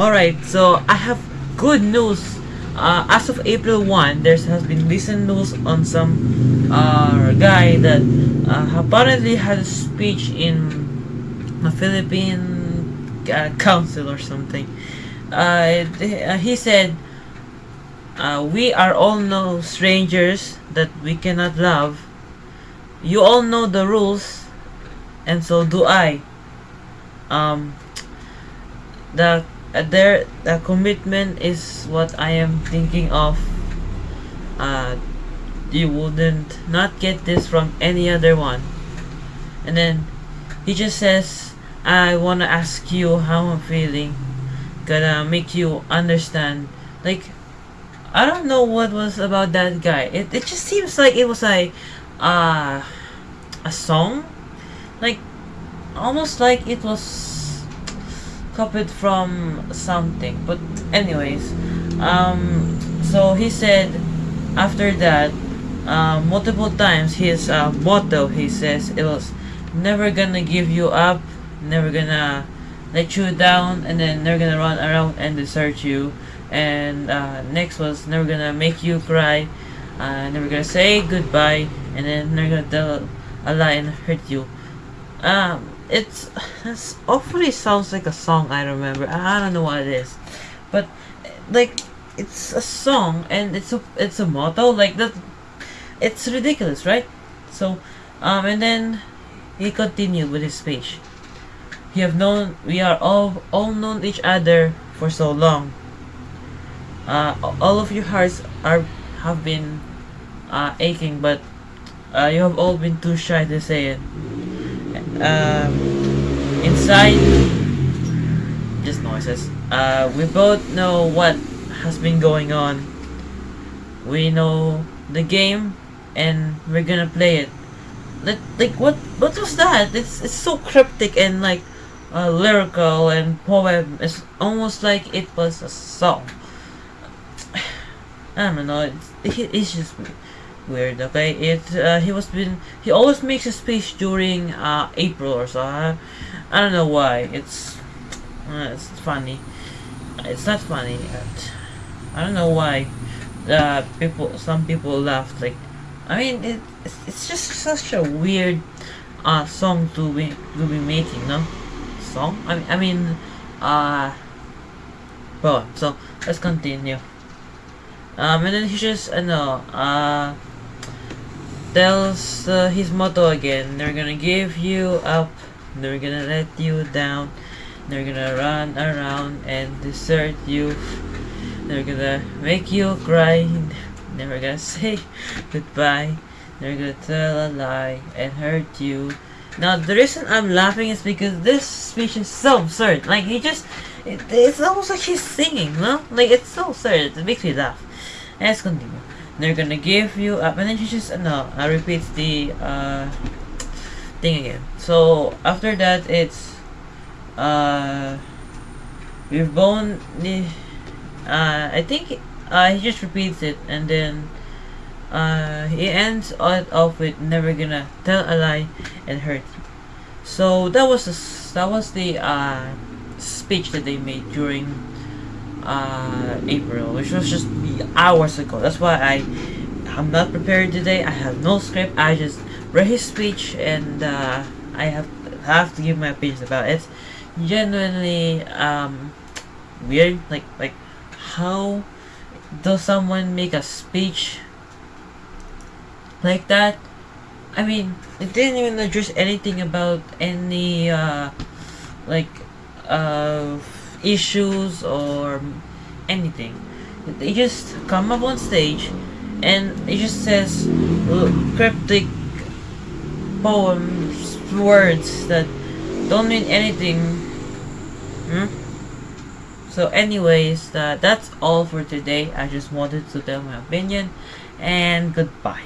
Alright, so I have good news. Uh, as of April 1, there has been recent news on some uh, guy that uh, apparently had a speech in a Philippine uh, council or something. Uh, he said, uh, We are all no strangers that we cannot love. You all know the rules, and so do I. Um, the uh, there the commitment is what I am thinking of. Uh, you wouldn't not get this from any other one. And then he just says I wanna ask you how I'm feeling. Gonna make you understand. Like I don't know what was about that guy. It, it just seems like it was like uh, a song. Like almost like it was copied from something but anyways um so he said after that uh, multiple times his uh, motto he says it was never gonna give you up never gonna let you down and then never gonna run around and desert you and uh, next was never gonna make you cry uh, never gonna say goodbye and then never gonna tell a lie and hurt you. Um it's, it's awfully sounds like a song I remember. I don't know what it is, but like it's a song and it's a it's a motto like that. It's ridiculous, right? So, um, and then he continued with his speech. We have known we are all all known each other for so long. Uh, all of your hearts are have been uh, aching, but uh, you have all been too shy to say it um, inside just noises. Uh, we both know what has been going on. We know the game and we're gonna play it. Like, like what what was that? It's it's so cryptic and like uh, lyrical and poem. It's almost like it was a song. I don't know. It's, it's just weird okay? It uh, he was been he always makes a speech during uh, April or so I, I don't know why. It's uh, it's funny. It's not funny I don't know why uh, people some people laughed like I mean it, it's, it's just such a weird uh, song to be to be making no? Song? I mean, I mean uh well so let's continue. Um and then he just uh, know uh tells uh, his motto again. They're gonna give you up, they're gonna let you down, they're gonna run around and desert you, they're gonna make you cry, never gonna say goodbye, they're gonna tell a lie and hurt you. Now the reason I'm laughing is because this speech is so absurd. Like he just, it, it's almost like he's singing, no? Like it's so absurd. It makes me laugh. Let's continue they're gonna give you up and then she just no I repeats the uh, thing again. So after that it's uh we've bone uh I think uh, he just repeats it and then uh, he ends it off with never gonna tell a lie and hurt you. So that was the, that was the uh, speech that they made during uh, April, which was just hours ago. That's why I I'm not prepared today. I have no script. I just read his speech and uh, I have have to give my opinions about it. Genuinely um, weird. Like like how does someone make a speech like that? I mean, it didn't even address anything about any uh, like uh issues or anything. They just come up on stage and it just says cryptic poems, words that don't mean anything. Hmm? So anyways, uh, that's all for today. I just wanted to tell my opinion and goodbye.